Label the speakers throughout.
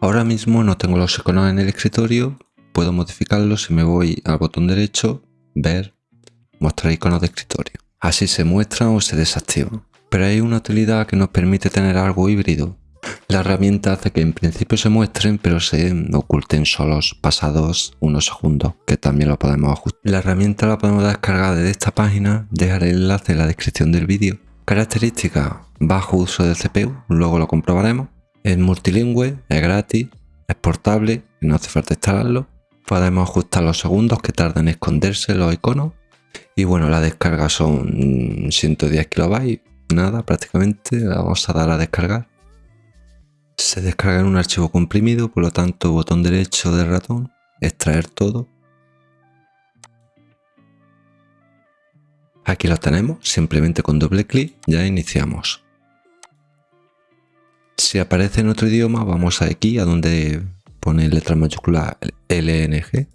Speaker 1: Ahora mismo no tengo los iconos en el escritorio, puedo modificarlos si me voy al botón derecho, ver, mostrar iconos de escritorio. Así se muestran o se desactivan. Pero hay una utilidad que nos permite tener algo híbrido. La herramienta hace que en principio se muestren pero se oculten solos pasados unos segundos, que también lo podemos ajustar. La herramienta la podemos descargar desde esta página, dejaré el enlace en la descripción del vídeo. Características, bajo uso de CPU, luego lo comprobaremos. Es multilingüe, es gratis, es portable, no hace falta instalarlo. Podemos ajustar los segundos que tardan en esconderse los iconos. Y bueno, la descarga son 110 kilobytes, nada prácticamente, vamos a dar a descargar. Se descarga en un archivo comprimido, por lo tanto botón derecho del ratón, extraer todo. Aquí lo tenemos, simplemente con doble clic ya iniciamos. Si aparece en otro idioma, vamos aquí a donde pone letra mayúscula LNG.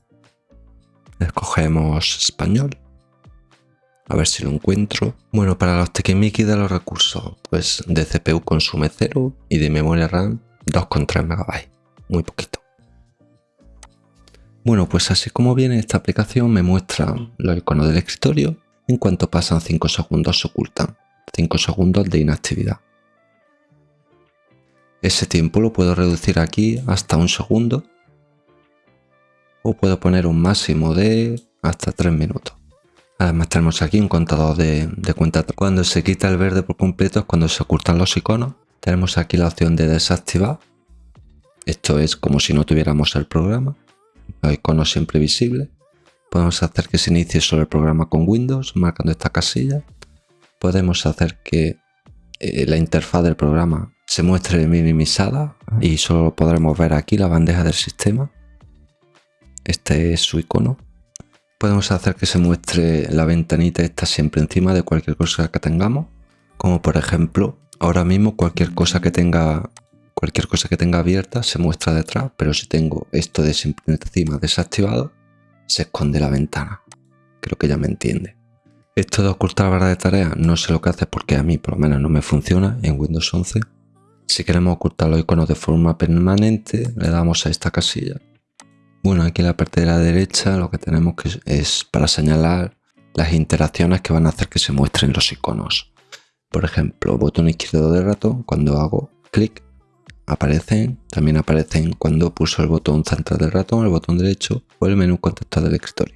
Speaker 1: Escogemos español a ver si lo encuentro. Bueno, para los tequimiquis de los recursos, pues de CPU consume 0 y de memoria RAM 2,3 MB. Muy poquito. Bueno, pues así como viene esta aplicación me muestra los iconos del escritorio. En cuanto pasan 5 segundos se ocultan. 5 segundos de inactividad. Ese tiempo lo puedo reducir aquí hasta un segundo. O puedo poner un máximo de hasta 3 minutos. Además tenemos aquí un contador de, cuenta. Cuando se quita el verde por completo es cuando se ocultan los iconos. Tenemos aquí la opción de desactivar. Esto es como si no tuviéramos el programa. Los iconos siempre visibles. Podemos hacer que se inicie solo el programa con Windows, marcando esta casilla. Podemos hacer que eh, la interfaz del programa se muestre minimizada y solo podremos ver aquí la bandeja del sistema. Este es su icono podemos hacer que se muestre la ventanita esta siempre encima de cualquier cosa que tengamos. Como por ejemplo, ahora mismo cualquier cosa que tenga cualquier cosa que tenga abierta se muestra detrás, pero si tengo esto de siempre encima desactivado, se esconde la ventana. Creo que ya me entiende. Esto de ocultar barra de tareas no sé lo que hace porque a mí por lo menos no me funciona en Windows 11. Si queremos ocultar los iconos de forma permanente, le damos a esta casilla bueno, aquí en la parte de la derecha lo que tenemos que es para señalar las interacciones que van a hacer que se muestren los iconos. Por ejemplo, botón izquierdo del ratón, cuando hago clic, aparecen, también aparecen cuando pulso el botón central del ratón, el botón derecho o el menú contexto del escritorio.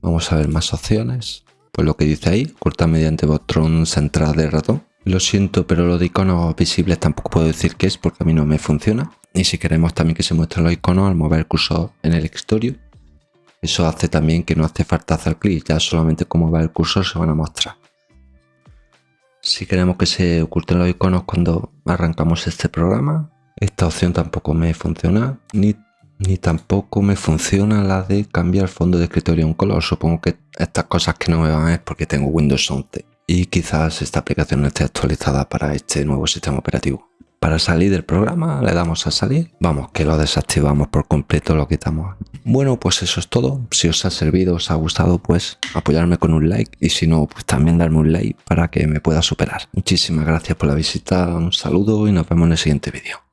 Speaker 1: Vamos a ver más opciones. Pues lo que dice ahí, corta mediante botón central del ratón. Lo siento, pero lo de iconos visibles tampoco puedo decir qué es porque a mí no me funciona. Y si queremos también que se muestren los iconos al mover el cursor en el escritorio, eso hace también que no hace falta hacer clic, ya solamente con mover el cursor se van a mostrar. Si queremos que se oculten los iconos cuando arrancamos este programa, esta opción tampoco me funciona, ni, ni tampoco me funciona la de cambiar el fondo de escritorio a un color. Supongo que estas cosas que no me van es porque tengo Windows 11 y quizás esta aplicación no esté actualizada para este nuevo sistema operativo. Para salir del programa le damos a salir, vamos que lo desactivamos por completo, lo quitamos. Bueno pues eso es todo, si os ha servido, os ha gustado pues apoyarme con un like y si no pues también darme un like para que me pueda superar. Muchísimas gracias por la visita, un saludo y nos vemos en el siguiente vídeo.